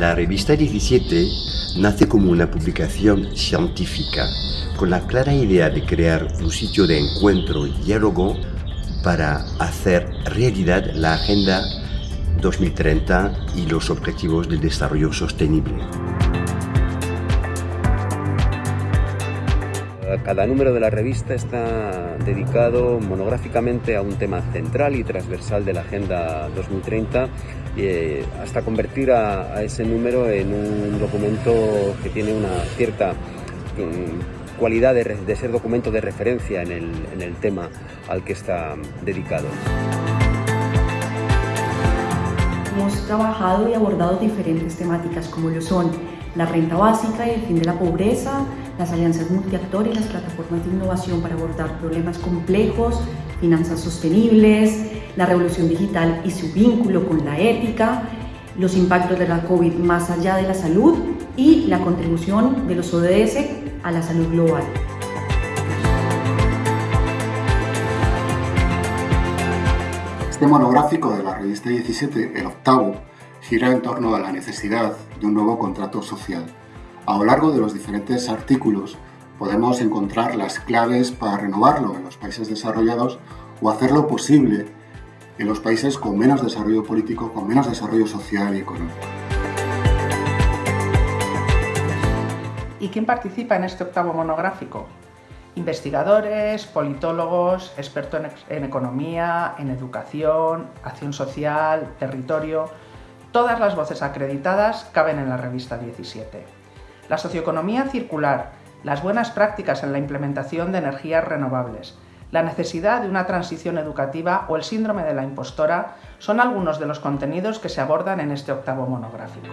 La revista 17 nace como una publicación científica con la clara idea de crear un sitio de encuentro y diálogo para hacer realidad la Agenda 2030 y los Objetivos del Desarrollo Sostenible. Cada número de la revista está dedicado monográficamente a un tema central y transversal de la Agenda 2030 eh, hasta convertir a, ese número en un documento que tiene una cierta mm, cualidad de, ser documento de referencia en el tema al que está dedicado. Hemos trabajado y abordado diferentes temáticas como lo son la renta básica y el fin de la pobreza, las alianzas multiactor y las plataformas de innovación para abordar problemas complejos, finanzas sostenibles, la revolución digital y su vínculo con la ética, los impactos de la COVID más allá de la salud y la contribución de los ODS a la salud global. Este monográfico de la revista 17, el octavo, gira en torno a la necesidad de un nuevo contrato social. A lo largo de los diferentes artículos podemos encontrar las claves para renovarlo en los países desarrollados o hacerlo posible en los países con menos desarrollo político, con menos desarrollo social y económico. ¿Y quién participa en este octavo monográfico? Investigadores, politólogos, expertos en economía, en educación, acción social, territorio... Todas las voces acreditadas caben en la revista 17. La socioeconomía circular, las buenas prácticas en la implementación de energías renovables, la necesidad de una transición educativa o el síndrome de la impostora son algunos de los contenidos que se abordan en este octavo monográfico.